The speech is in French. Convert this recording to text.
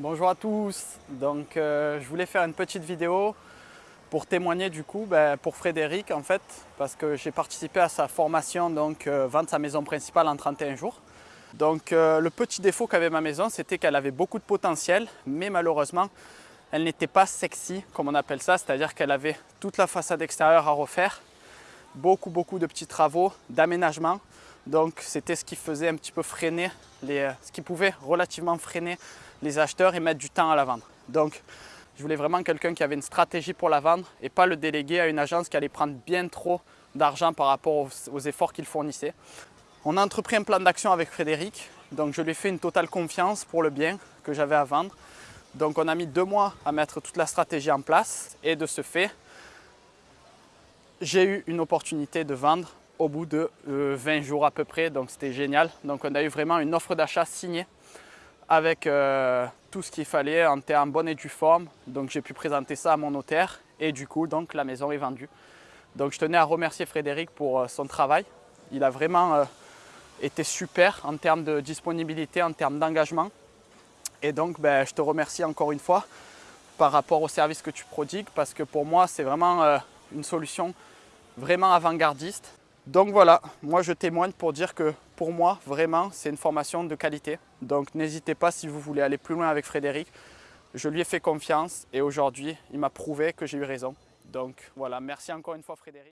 Bonjour à tous, donc euh, je voulais faire une petite vidéo pour témoigner du coup ben, pour Frédéric en fait parce que j'ai participé à sa formation donc euh, vendre sa maison principale en 31 jours. Donc euh, le petit défaut qu'avait ma maison c'était qu'elle avait beaucoup de potentiel mais malheureusement elle n'était pas sexy comme on appelle ça, c'est-à-dire qu'elle avait toute la façade extérieure à refaire, beaucoup beaucoup de petits travaux d'aménagement. Donc c'était ce qui faisait un petit peu freiner, les, ce qui pouvait relativement freiner les acheteurs et mettre du temps à la vendre. Donc, je voulais vraiment quelqu'un qui avait une stratégie pour la vendre et pas le déléguer à une agence qui allait prendre bien trop d'argent par rapport aux, efforts qu'il fournissait. On a entrepris un plan d'action avec Frédéric, donc je lui ai fait une totale confiance pour le bien que j'avais à vendre. Donc on a mis deux mois à mettre toute la stratégie en place et de ce fait, j'ai eu une opportunité de vendre au bout de 20 euh, jours à peu près, donc c'était génial. Donc on a eu vraiment une offre d'achat signée avec euh, tout ce qu'il fallait en termes bonne et due forme. Donc j'ai pu présenter ça à mon notaire et du coup donc la maison est vendue. Donc je tenais à remercier Frédéric pour euh, son travail. Il a vraiment euh, été super en termes de disponibilité, en termes d'engagement. Et donc ben, je te remercie encore une fois par rapport au service que tu prodigues parce que pour moi c'est vraiment une solution vraiment avant-gardiste donc voilà, moi je témoigne pour dire que pour moi, vraiment, c'est une formation de qualité. Donc n'hésitez pas si vous voulez aller plus loin avec Frédéric. Je lui ai fait confiance et aujourd'hui, il m'a prouvé que j'ai eu raison. Donc voilà, merci encore une fois Frédéric.